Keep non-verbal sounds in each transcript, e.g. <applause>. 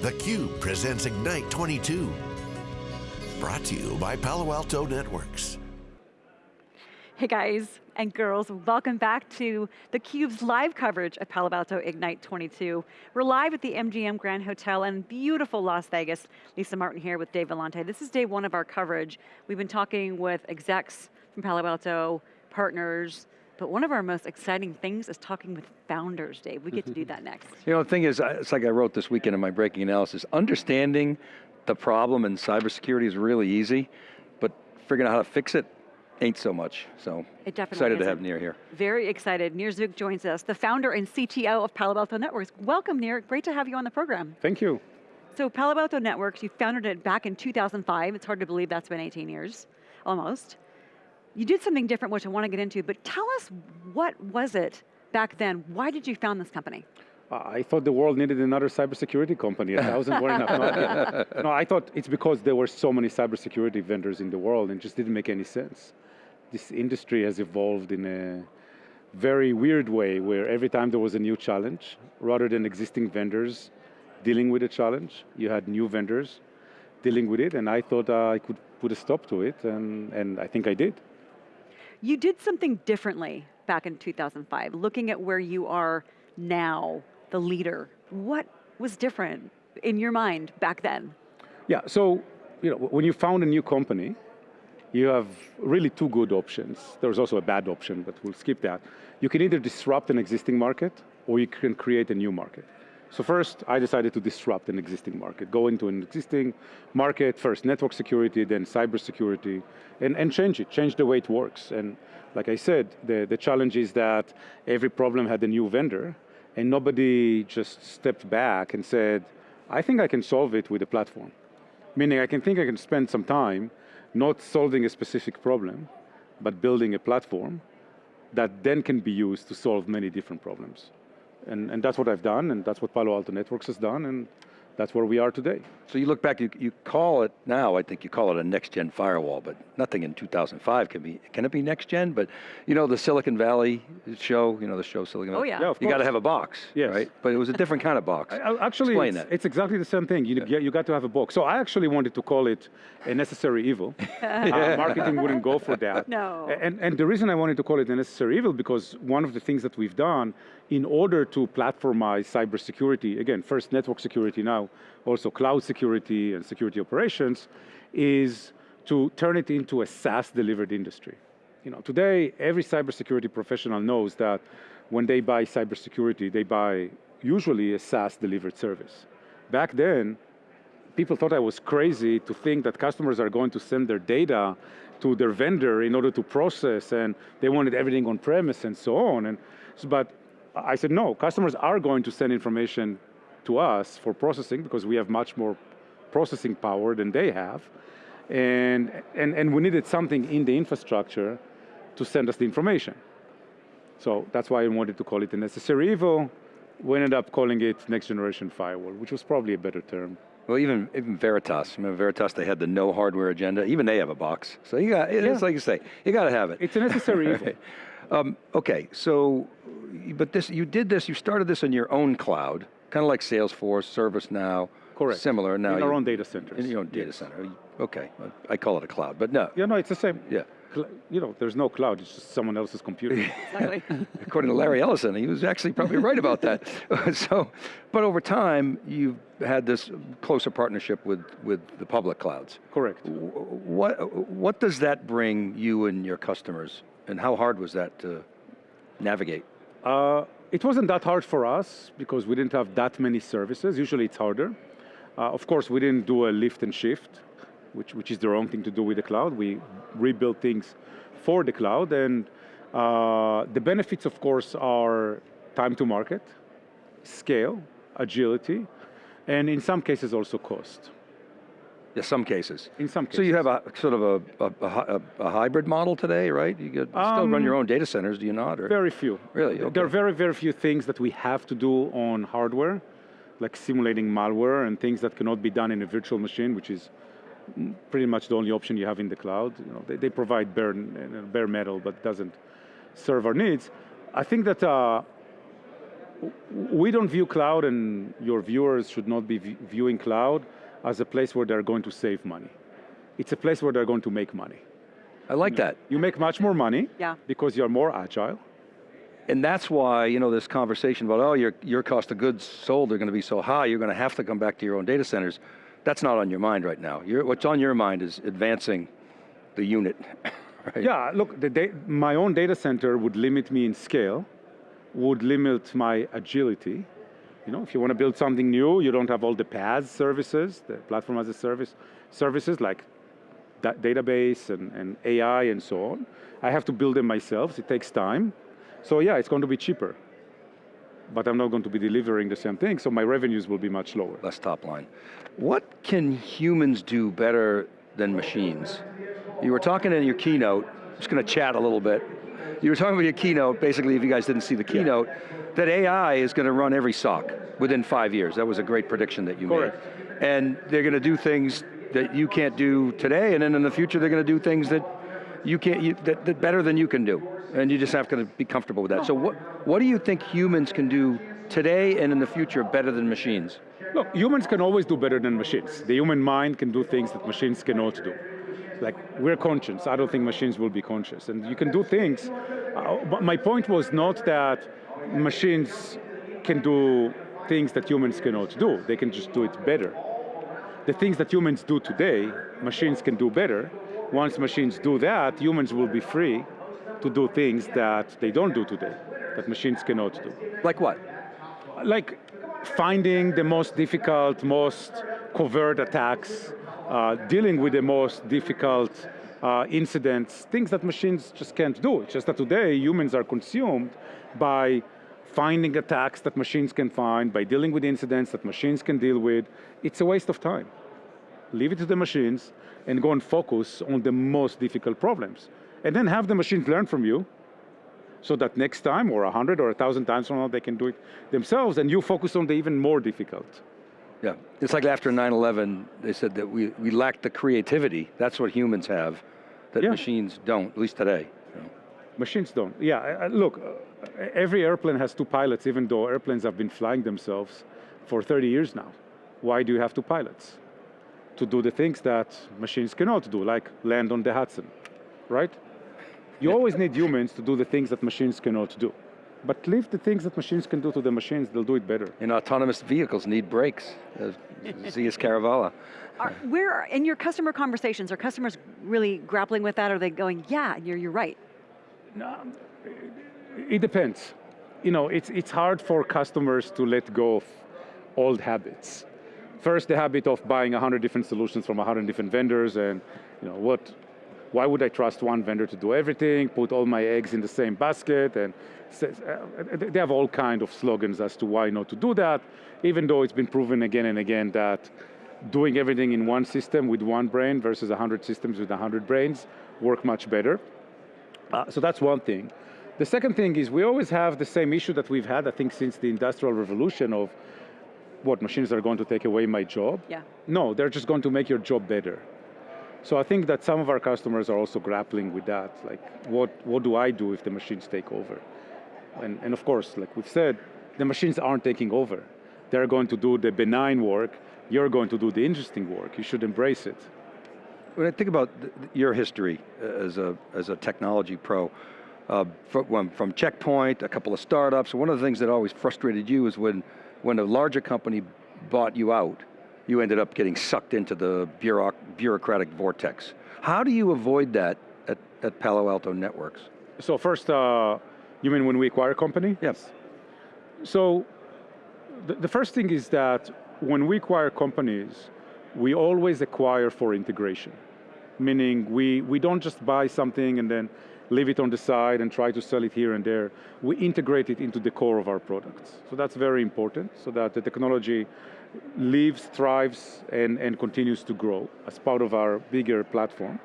theCUBE presents Ignite 22. Brought to you by Palo Alto Networks. Hey guys and girls, welcome back to theCUBE's live coverage of Palo Alto Ignite 22. We're live at the MGM Grand Hotel in beautiful Las Vegas. Lisa Martin here with Dave Vellante. This is day one of our coverage. We've been talking with execs from Palo Alto, partners, but one of our most exciting things is talking with founders, Dave. We get to do that next. <laughs> You know, the thing is, it's like I wrote this weekend in my breaking analysis, understanding the problem in cybersecurity is really easy, but figuring out how to fix it ain't so much. So it definitely excited isn't. to have Nir here. Very excited. Nir Zuk joins us, the founder and CTO of Palo Alto Networks. Welcome, Nir. Great to have you on the program. Thank you. So Palo Alto Networks, you founded it back in 2005. It's hard to believe that's been 18 years, almost. You did something different, which I want to get into, but tell us what was it back then? Why did you found this company? I thought the world needed another cybersecurity company. A thousand were enough. No, <laughs> no, I thought it's because there were so many cybersecurity vendors in the world and just didn't make any sense. This industry has evolved in a very weird way where every time there was a new challenge, rather than existing vendors dealing with a challenge, you had new vendors dealing with it, and I thought uh, I could put a stop to it, and, and I think I did. You did something differently back in 2005, looking at where you are now, the leader. What was different in your mind back then? Yeah, so you know, when you found a new company, you have really two good options. There's also a bad option, but we'll skip that. You can either disrupt an existing market, or you can create a new market. So first, I decided to disrupt an existing market, go into an existing market, first network security, then cyber security, and, and change it, change the way it works. And like I said, the, the challenge is that every problem had a new vendor, and nobody just stepped back and said, I think I can solve it with a platform. Meaning I can think I can spend some time not solving a specific problem, but building a platform that then can be used to solve many different problems. And, and that's what I've done, and that's what Palo Alto Networks has done, and that's where we are today. So you look back, you, you call it now, I think you call it a next gen firewall, but nothing in 2005 can be, can it be next gen? But you know the Silicon Valley show, you know the show Silicon Valley? Oh yeah. yeah you got to have a box, yes. right? But it was a different kind of box. I, actually, Explain it's, that. it's exactly the same thing. You, yeah. you got to have a box. So I actually wanted to call it a necessary evil. <laughs> uh, marketing wouldn't go for that. No. And, and the reason I wanted to call it a necessary evil because one of the things that we've done in order to platformize cybersecurity, again, first network security now, also cloud security and security operations, is to turn it into a SaaS delivered industry. You know, today, every cybersecurity professional knows that when they buy cybersecurity, they buy usually a SaaS delivered service. Back then, people thought I was crazy to think that customers are going to send their data to their vendor in order to process and they wanted everything on premise and so on. And, but I said, no, customers are going to send information to us for processing because we have much more processing power than they have. And, and, and we needed something in the infrastructure to send us the information. So that's why I wanted to call it a necessary evil. We ended up calling it next generation firewall, which was probably a better term. Well, even even Veritas, remember Veritas, they had the no hardware agenda. Even they have a box. So you got, it's yeah. like you say, you got to have it. It's a necessary evil. <laughs> Um, okay, so, but this, you did this, you started this in your own cloud, kind of like Salesforce, ServiceNow. Correct. Similar. Now in our own data centers. In your own data yes. center. Okay, I call it a cloud, but no. Yeah, no, it's the same. Yeah. You know, there's no cloud, it's just someone else's computer. <laughs> exactly. <laughs> According to Larry Ellison, he was actually probably right about that. <laughs> so, but over time, you've had this closer partnership with, with the public clouds. Correct. What, what does that bring you and your customers and how hard was that to navigate? Uh, it wasn't that hard for us because we didn't have that many services. Usually it's harder. Uh, of course, we didn't do a lift and shift, which, which is the wrong thing to do with the cloud. We rebuilt things for the cloud and uh, the benefits, of course, are time to market, scale, agility, and in some cases also cost. Yeah, some cases. In some cases. So you have a sort of a, a, a, a hybrid model today, right? You um, still run your um, own data centers, do you not? Or? Very few. Really? Okay. There are very, very few things that we have to do on hardware, like simulating malware and things that cannot be done in a virtual machine, which is pretty much the only option you have in the cloud. You know, they, they provide bare, bare metal, but doesn't serve our needs. I think that uh, we don't view cloud, and your viewers should not be viewing cloud as a place where they're going to save money. It's a place where they're going to make money. I like that. You make much more money yeah. because you're more agile. And that's why, you know, this conversation about, oh, your, your cost of goods sold are going to be so high, you're going to have to come back to your own data centers. That's not on your mind right now. You're, what's on your mind is advancing the unit, <coughs> right? Yeah, look, my own data center would limit me in scale, would limit my agility. You know, if you want to build something new, you don't have all the PaaS services, the platform as a service services like database and, and AI and so on. I have to build them myself, it takes time. So yeah, it's going to be cheaper. But I'm not going to be delivering the same thing, so my revenues will be much lower. Less top line. What can humans do better than machines? You were talking in your keynote, I'm just going to chat a little bit. You were talking about your keynote, basically if you guys didn't see the keynote, yeah. that AI is going to run every SOC within five years. That was a great prediction that you Correct. made. And they're going to do things that you can't do today, and then in the future they're going to do things that you can't, you, that, that better than you can do. And you just have to be comfortable with that. So what, what do you think humans can do today and in the future better than machines? Look, humans can always do better than machines. The human mind can do things that machines cannot do. Like, we're conscious, I don't think machines will be conscious. And you can do things, uh, but my point was not that machines can do things that humans cannot do, they can just do it better. The things that humans do today, machines can do better. Once machines do that, humans will be free to do things that they don't do today, that machines cannot do. Like what? Like finding the most difficult, most covert attacks, uh, dealing with the most difficult uh, incidents, things that machines just can't do. It's just that today humans are consumed by finding attacks that machines can find, by dealing with incidents that machines can deal with. It's a waste of time. Leave it to the machines and go and focus on the most difficult problems. And then have the machines learn from you so that next time or a hundred or a thousand times from now they can do it themselves and you focus on the even more difficult. Yeah, it's like after 9-11, they said that we, we lack the creativity. That's what humans have, that yeah. machines don't, at least today. Machines don't, yeah. Look, uh, every airplane has two pilots, even though airplanes have been flying themselves for 30 years now. Why do you have two pilots? To do the things that machines cannot do, like land on the Hudson, right? You always need humans to do the things that machines cannot do. But leave the things that machines can do to the machines, they'll do it better. And autonomous vehicles need brakes, uh, <laughs> Zeus Kerravala. Are, where, in your customer conversations, are customers really grappling with that? Or are they going, yeah, you're, you're right? It depends. You know, it's, it's hard for customers to let go of old habits. First, the habit of buying 100 different solutions from 100 different vendors and, you know, what, why would I trust one vendor to do everything, put all my eggs in the same basket, and uh, they have all kind of slogans as to why not to do that, even though it's been proven again and again that doing everything in one system with one brain versus 100 systems with 100 brains work much better. Uh, so that's one thing. The second thing is we always have the same issue that we've had, I think, since the Industrial Revolution of what, machines are going to take away my job? Yeah. No, they're just going to make your job better. So I think that some of our customers are also grappling with that, like what, what do I do if the machines take over? And, and of course, like we've said, the machines aren't taking over. They're going to do the benign work, you're going to do the interesting work. You should embrace it. When I think about your history uh, as a, as a technology pro, uh, from, from Checkpoint, a couple of startups, one of the things that always frustrated you is when, when a larger company bought you out, you ended up getting sucked into the bureauc bureaucratic vortex. How do you avoid that at, at Palo Alto Networks? So first, uh, you mean when we acquire a company? Yes. So the, the first thing is that when we acquire companies, we always acquire for integration. Meaning we, we don't just buy something and then leave it on the side and try to sell it here and there. We integrate it into the core of our products. So that's very important, so that the technology lives, thrives, and, and continues to grow as part of our bigger platform.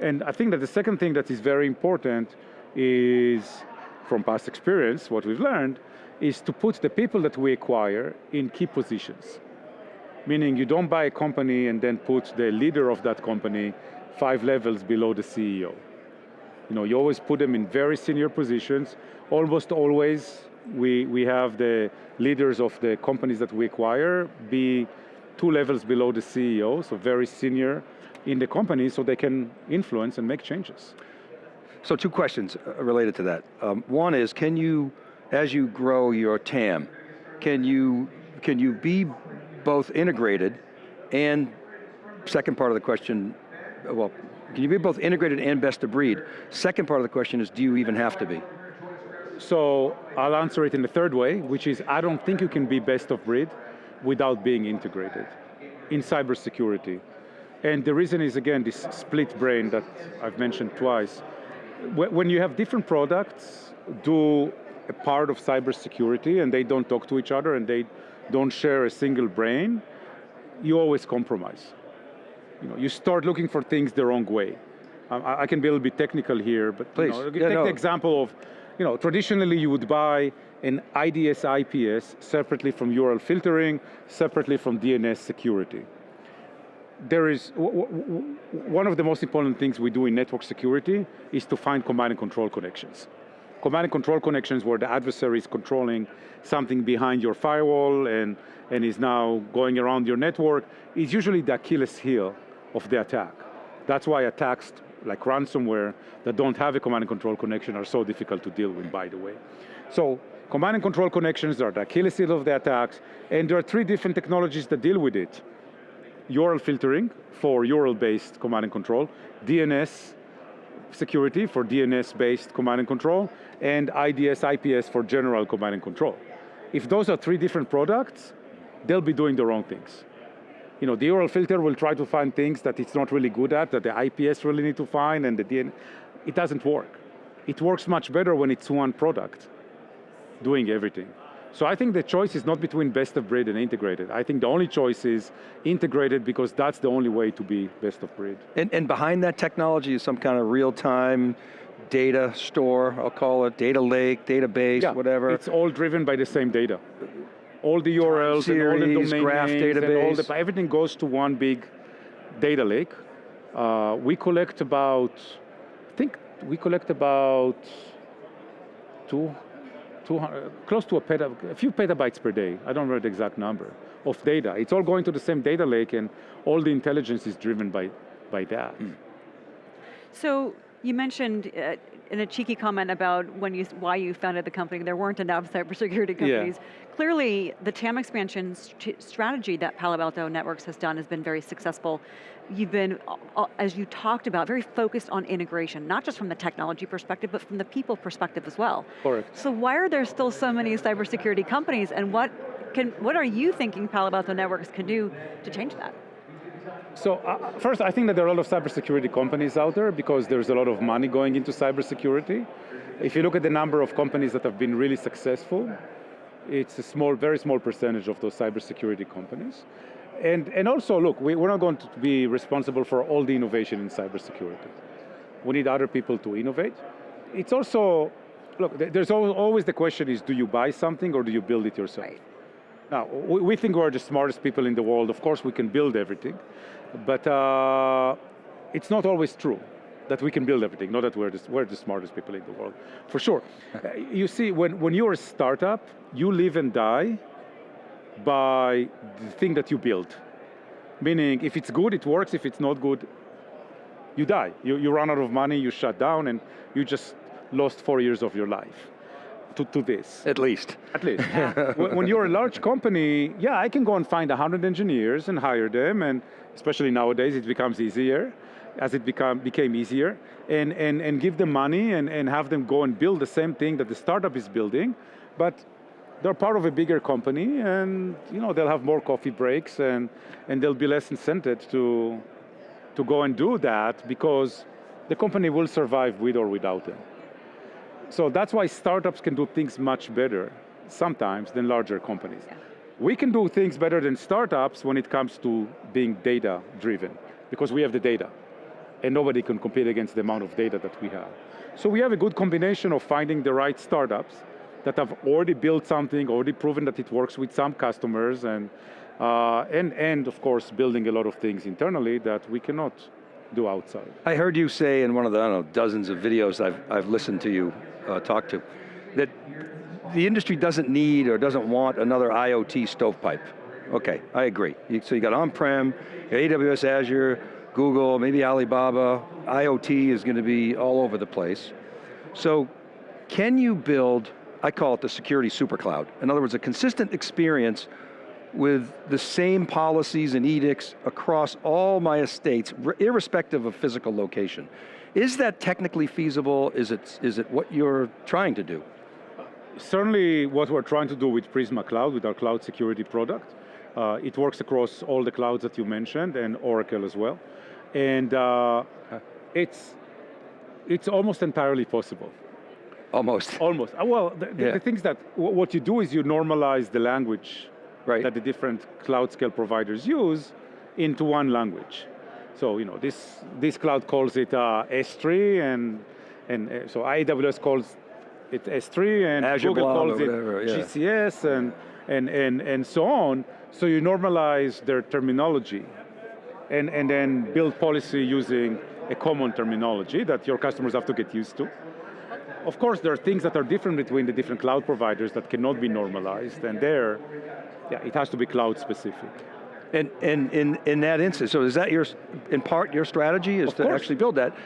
And I think that the second thing that is very important is, from past experience, what we've learned, is to put the people that we acquire in key positions. Meaning you don't buy a company and then put the leader of that company five levels below the CEO. You know, you always put them in very senior positions, almost always we, we have the leaders of the companies that we acquire be two levels below the CEO, so very senior in the company so they can influence and make changes. So two questions uh, related to that. Um, one is, can you, as you grow your TAM, can you, can you be both integrated and, second part of the question, uh, well, can you be both integrated and best of breed? Second part of the question is, do you even have to be? So I'll answer it in the third way, which is I don't think you can be best of breed without being integrated in cybersecurity. And the reason is, again, this split brain that I've mentioned twice. When you have different products do a part of cybersecurity and they don't talk to each other and they don't share a single brain, you always compromise. You, know, you start looking for things the wrong way. I, I can be a little bit technical here, but Please. You know, yeah, take no. the example of, you know, traditionally you would buy an IDS IPS separately from URL filtering, separately from DNS security there is, one of the most important things we do in network security is to find command and control connections. Command and control connections where the adversary is controlling something behind your firewall and, and is now going around your network is usually the Achilles heel of the attack. That's why attacks like ransomware that don't have a command and control connection are so difficult to deal with, by the way. So command and control connections are the Achilles heel of the attacks, and there are three different technologies that deal with it. URL filtering for URL-based command and control, DNS security for DNS-based command and control, and IDS, IPS for general command and control. If those are three different products, they'll be doing the wrong things. You know, the URL filter will try to find things that it's not really good at, that the IPS really need to find, and the DNS, it doesn't work. It works much better when it's one product doing everything. So I think the choice is not between best of breed and integrated. I think the only choice is integrated because that's the only way to be best of breed. And, and behind that technology is some kind of real-time data store, I'll call it, data lake, database, yeah, whatever. it's all driven by the same data. All the URLs series, and all the domain graph names database. and all the, everything goes to one big data lake. Uh, we collect about, I think we collect about two, 200, close to a, peta, a few petabytes per day, I don't remember the exact number, of data. It's all going to the same data lake and all the intelligence is driven by, by that. Mm. So you mentioned uh, in a cheeky comment about when you, why you founded the company, there weren't enough cybersecurity companies. Yeah. Clearly, the TAM expansion st strategy that Palo Alto Networks has done has been very successful. You've been, uh, as you talked about, very focused on integration, not just from the technology perspective, but from the people perspective as well. Correct. So why are there still so many cybersecurity companies, and what, can, what are you thinking Palo Alto Networks can do to change that? So uh, first, I think that there are a lot of cybersecurity companies out there because there's a lot of money going into cybersecurity. If you look at the number of companies that have been really successful, it's a small, very small percentage of those cybersecurity companies. And, and also, look, we, we're not going to be responsible for all the innovation in cybersecurity. We need other people to innovate. It's also, look, there's always the question is, do you buy something or do you build it yourself? Right. Now, we, we think we're the smartest people in the world. Of course, we can build everything. But uh, it's not always true that we can build everything, not that we're the, we're the smartest people in the world, for sure. <laughs> You see, when, when you're a startup, you live and die by the thing that you build. Meaning, if it's good, it works. If it's not good, you die. You, you run out of money, you shut down, and you just lost four years of your life to, to this. At least. At least. <laughs> when, when, you're a large company, yeah, I can go and find 100 engineers and hire them, and especially nowadays it becomes easier, as it become, became easier, and, and, and give them money and, and have them go and build the same thing that the startup is building, but they're part of a bigger company and you know, they'll have more coffee breaks and, and they'll be less incented to, to go and do that because the company will survive with or without them. So that's why startups can do things much better sometimes than larger companies. Yeah. We can do things better than startups when it comes to being data driven because we have the data and nobody can compete against the amount of data that we have. So we have a good combination of finding the right startups that have already built something, already proven that it works with some customers and, uh, and, and of course building a lot of things internally that we cannot do outside. I heard you say in one of the, I don't know, dozens of videos I've, I've listened to you uh, talk to, that the industry doesn't need or doesn't want another IoT stovepipe. Okay, I agree. So you got on-prem, AWS, Azure, Google, maybe Alibaba, IoT is going to be all over the place. So can you build, I call it the security supercloud. In other words, a consistent experience with the same policies and edicts across all my estates, irrespective of physical location. Is that technically feasible? Is it, is it what you're trying to do? certainly what we're trying to do with Prisma Cloud, with our cloud security product. Uh, it works across all the clouds that you mentioned and Oracle as well. And uh, it's, it's almost entirely possible. Almost, Almost. Uh, Well, the, the, Yeah. the things that, what you do is you normalize the language right? that the different cloud scale providers use into one language. So, you know, this, this cloud calls it uh, S3, and, and uh, so AWS calls it S3, and Azure Google calls it yeah. GCS, and, and, and, and so on. So you normalize their terminology, and, and then build policy using a common terminology that your customers have to get used to. Of course, there are things that are different between the different cloud providers that cannot be normalized, and there, yeah, it has to be cloud specific. And, and in, in that instance, so is that your, in part your strategy is Of to course. actually build that?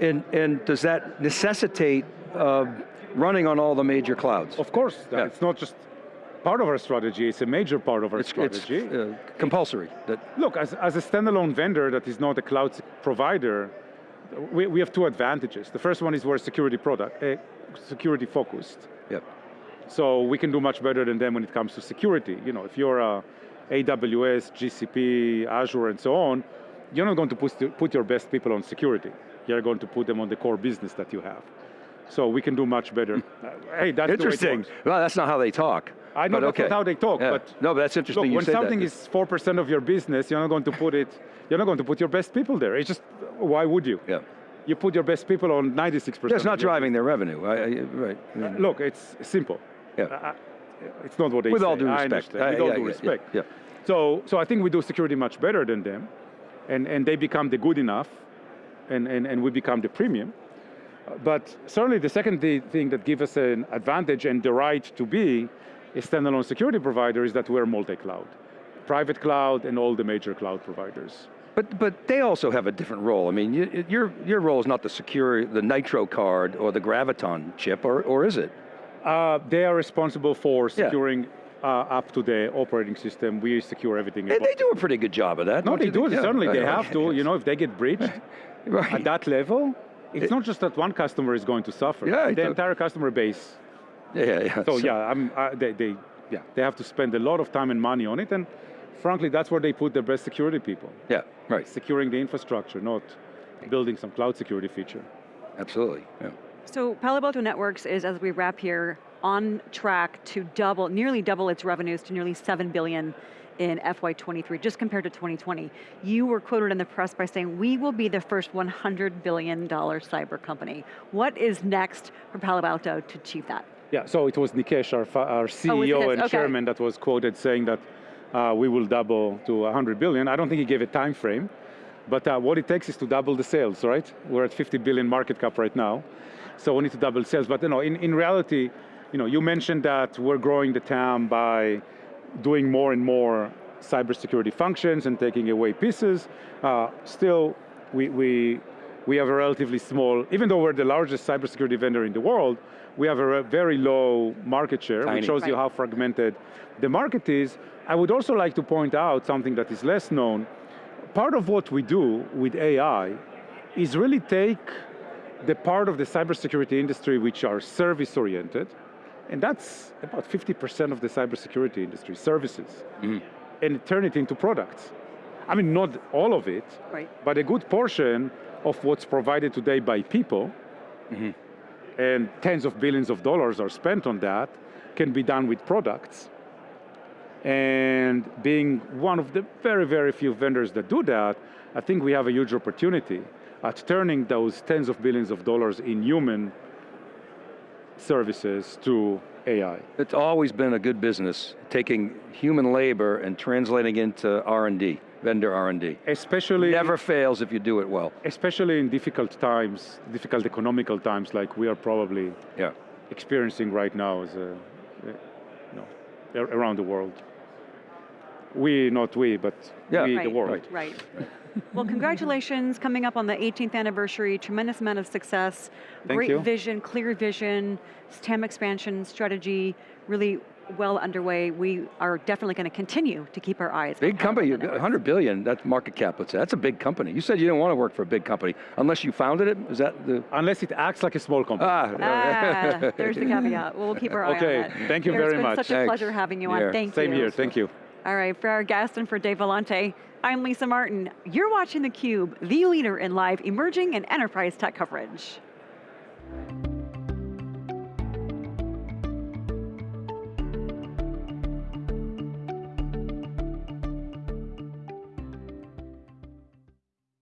And, and does that necessitate uh, running on all the major clouds? Of course, Yeah. it's not just part of our strategy, it's a major part of our It's, it's uh, compulsory, that, Look, as, as a standalone vendor that is not a cloud provider, we, we have two advantages. The first one is we're security product, uh, security focused. yeah. So we can do much better than them when it comes to security. You know, if you're a AWS, GCP, Azure, and so on, you're not going to put, put your best people on security. You're going to put them on the core business that you have. So we can do much better. Uh, hey, that's the way it Interesting. Well, that's not how they talk. I know but that's okay. not how they talk, Yeah. but No, but that's interesting Look, when something that. is four percent of your business, you're not going to put it. You're not going to put your best people there. It's just why would you? Yeah. You put your best people on 96 percent. That's not driving their revenue, I, I, right. I mean, Look, it's simple. Yeah. Uh, it's not what they With say. all due respect. With all yeah, due yeah, respect. yeah, So, so I think we do security much better than them, and, and they become the good enough, and, and, and we become the premium. Uh, But certainly the second thing that gives us an advantage and the right to be a standalone security provider is that we're multi-cloud. Private cloud and all the major cloud providers. But, but they also have a different role. I mean, you, your, your role is not the secure, the Nitro card or the Graviton chip, or, or is it? Uh, they are responsible for Yeah. securing uh, up to the operating system. We secure everything. Above they do a pretty good job of that. No, they do. think? Yeah, Certainly, they have to. You know, if they get breached <laughs> Right. at that level, it's not just that one customer is going to suffer. Yeah, the entire customer base. Yeah, yeah, yeah. So yeah, I'm, uh, they, they, yeah, they have to spend a lot of time and money on it, and frankly, that's where they put their best security people, Yeah, right, securing the infrastructure, not building some cloud security feature. absolutely, yeah. So Palo Alto Networks is, as we wrap here, on track to double, nearly double its revenues to nearly 7 billion in FY23, just compared to 2020. You were quoted in the press by saying, we will be the first $100 billion cyber company. What is next for Palo Alto to achieve that? Yeah, so it was Nikesh, our, our oh, CEO Nikesh, and okay. chairman, that was quoted saying that uh, we will double to 100 billion. I don't think he gave a time frame, but uh, what it takes is to double the sales, right? We're at 50 billion market cap right now, so we need to double sales. But you know, in, in reality, you know, you mentioned that we're growing the TAM by doing more and more cybersecurity functions and taking away pieces. Uh, still, we, we, we have a relatively small, even though we're the largest cybersecurity vendor in the world, we have a very low market share, Tiny. which shows you how fragmented the market is. I would also like to point out something that is less known. Part of what we do with AI is really take the part of the cybersecurity industry which are service oriented, and that's about 50% of the cybersecurity industry, services, mm-hmm. and turn it into products. I mean, not all of it, Right. but a good portion of what's provided today by people, mm-hmm. and tens of billions of dollars are spent on that, can be done with products. And being one of the very, very few vendors that do that, I think we have a huge opportunity at turning those tens of billions of dollars in human services to AI. It's always been a good business, taking human labor and translating into R&D, vendor R&D. Especially Never fails if you do it well. especially in difficult times, difficult economical times like we are probably Yeah. experiencing right now as a, a- around the world. We, not we, but Yeah. we, right, the world. Right. well, congratulations coming up on the 18th anniversary. Tremendous amount of success. Thank Great you. vision, clear vision, STEM expansion strategy, really well underway. We are definitely going to continue to keep our eyes. Big company, 100 billion, that's market cap, let's say. That's a big company. You said you didn't want to work for a big company, unless you founded it? Is that the? Unless it acts like a small company. Ah, Ah, there's the caveat. We'll keep our eye Okay, on that. thank you It's very been much. such a Thanks. pleasure having you on. Yeah. Thank Same you. here, thank you. All right, for our guest and for Dave Vellante, I'm Lisa Martin. You're watching theCUBE, the leader in live emerging and enterprise tech coverage.